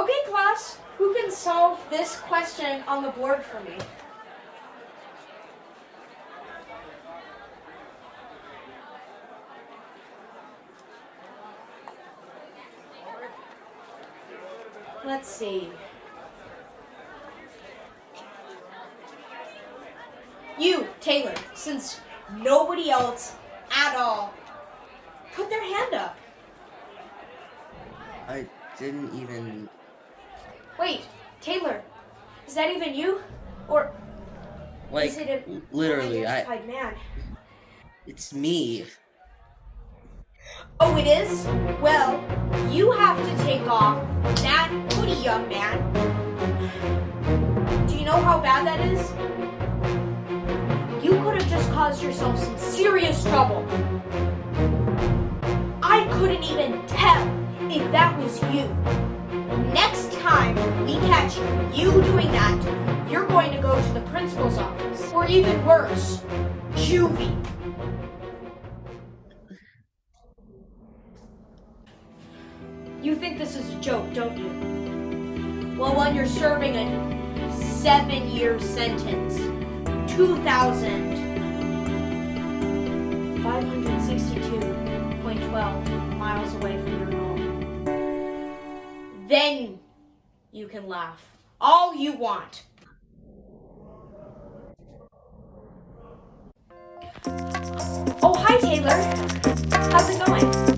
Okay, class, who can solve this question on the board for me? Let's see. You, Taylor, since nobody else at all put their hand up. I didn't even. Wait, Taylor, is that even you? Or Like, is it an literally, I. man? It's me. Oh, it is? Well, you have to take off that hoodie, young man. Do you know how bad that is? You could have just caused yourself some serious trouble. I couldn't even tell if that was you. Next time we catch you doing that, you're going to go to the principal's office. Or even worse, juvie. You think this is a joke, don't you? Well, when you're serving a seven year sentence, 2,562.12 miles away from your home, then you can laugh all you want. Oh, hi, Taylor. How's it going?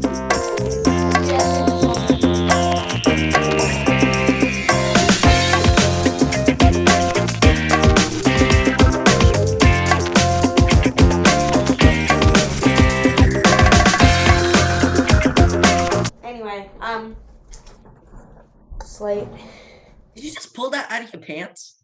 Anyway, um, Slate. Did you just pull that out of your pants?